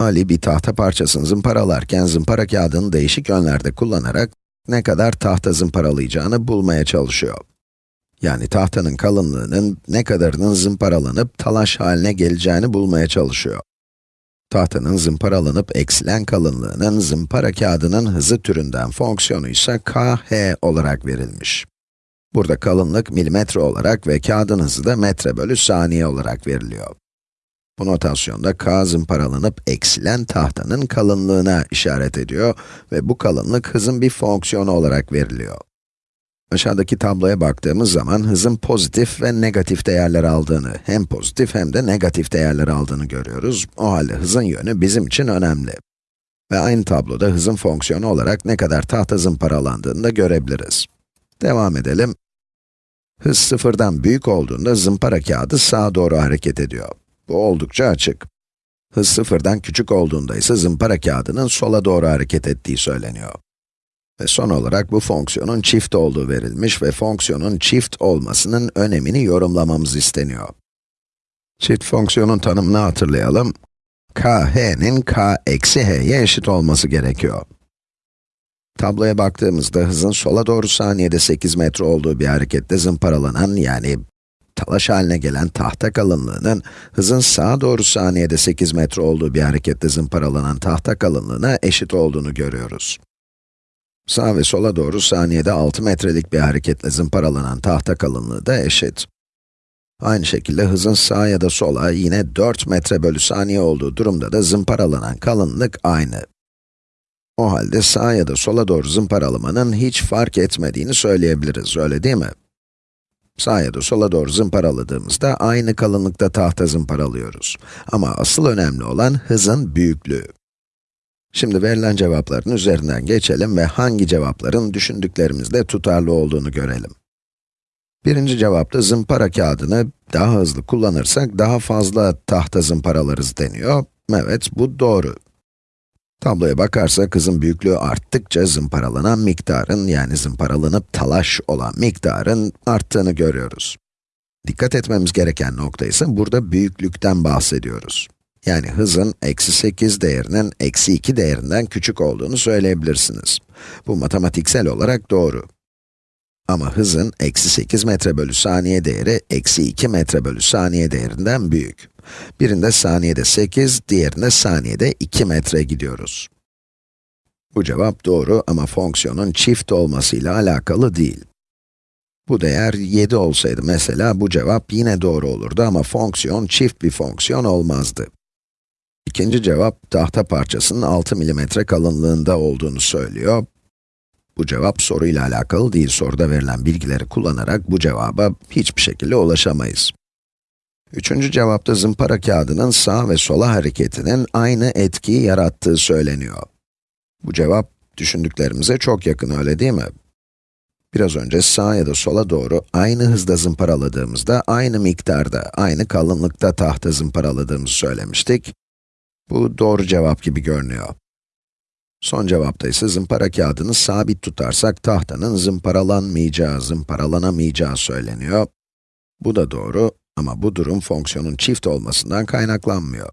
Ali bir tahta parçasını zımparalarken zımpara kağıdını değişik yönlerde kullanarak ne kadar tahta zımparalayacağını bulmaya çalışıyor. Yani tahtanın kalınlığının ne kadarının zımparalanıp talaş haline geleceğini bulmaya çalışıyor. Tahtanın zımparalanıp eksilen kalınlığının zımpara kağıdının hızı türünden fonksiyonu ise kh olarak verilmiş. Burada kalınlık milimetre olarak ve kağıdın hızı da metre bölü saniye olarak veriliyor. Bu notasyonda k zımparalanıp eksilen tahtanın kalınlığına işaret ediyor ve bu kalınlık hızın bir fonksiyonu olarak veriliyor. Aşağıdaki tabloya baktığımız zaman hızın pozitif ve negatif değerler aldığını, hem pozitif hem de negatif değerler aldığını görüyoruz. O halde hızın yönü bizim için önemli. Ve aynı tabloda hızın fonksiyonu olarak ne kadar tahta zımparalandığını da görebiliriz. Devam edelim. Hız sıfırdan büyük olduğunda zımpara kağıdı sağa doğru hareket ediyor. Bu oldukça açık. Hız sıfırdan küçük olduğunda ise zımpara kağıdının sola doğru hareket ettiği söyleniyor. Ve son olarak bu fonksiyonun çift olduğu verilmiş ve fonksiyonun çift olmasının önemini yorumlamamız isteniyor. Çift fonksiyonun tanımını hatırlayalım. k, h'nin k eksi h'ye eşit olması gerekiyor. Tabloya baktığımızda hızın sola doğru saniyede 8 metre olduğu bir harekette zımparalanan yani talaş haline gelen tahta kalınlığının hızın sağa doğru saniyede 8 metre olduğu bir harekette zımparalanan tahta kalınlığına eşit olduğunu görüyoruz. Sağ ve sola doğru saniyede 6 metrelik bir hareketle zımparalanan tahta kalınlığı da eşit. Aynı şekilde hızın sağa ya da sola yine 4 metre bölü saniye olduğu durumda da zımparalanan kalınlık aynı. O halde sağa ya da sola doğru zımparalamanın hiç fark etmediğini söyleyebiliriz, öyle değil mi? Sağa ya da sola doğru zımparaladığımızda aynı kalınlıkta tahta zımparalıyoruz. Ama asıl önemli olan hızın büyüklüğü. Şimdi verilen cevapların üzerinden geçelim ve hangi cevapların düşündüklerimizde tutarlı olduğunu görelim. Birinci cevapta zımpara kağıdını daha hızlı kullanırsak daha fazla tahta zımparalarız deniyor. Evet, bu doğru. Tabloya bakarsak hızın büyüklüğü arttıkça zımparalanan miktarın, yani zımparalanıp talaş olan miktarın arttığını görüyoruz. Dikkat etmemiz gereken nokta ise burada büyüklükten bahsediyoruz. Yani hızın eksi 8 değerinin eksi 2 değerinden küçük olduğunu söyleyebilirsiniz. Bu matematiksel olarak doğru. Ama hızın eksi 8 metre bölü saniye değeri eksi 2 metre bölü saniye değerinden büyük. Birinde saniyede 8, diğerinde saniyede 2 metre gidiyoruz. Bu cevap doğru ama fonksiyonun çift olmasıyla alakalı değil. Bu değer 7 olsaydı mesela bu cevap yine doğru olurdu ama fonksiyon çift bir fonksiyon olmazdı. İkinci cevap, tahta parçasının 6 mm kalınlığında olduğunu söylüyor. Bu cevap soruyla alakalı değil, soruda verilen bilgileri kullanarak bu cevaba hiçbir şekilde ulaşamayız. Üçüncü cevapta zımpara kağıdının sağ ve sola hareketinin aynı etkiyi yarattığı söyleniyor. Bu cevap, düşündüklerimize çok yakın, öyle değil mi? Biraz önce sağa ya da sola doğru aynı hızda zımparaladığımızda, aynı miktarda, aynı kalınlıkta tahta zımparaladığımızı söylemiştik. Bu doğru cevap gibi görünüyor. Son cevapta ise zımpara kağıdını sabit tutarsak tahtanın zımparalanmayacağı, zımparalanamayacağı söyleniyor. Bu da doğru ama bu durum fonksiyonun çift olmasından kaynaklanmıyor.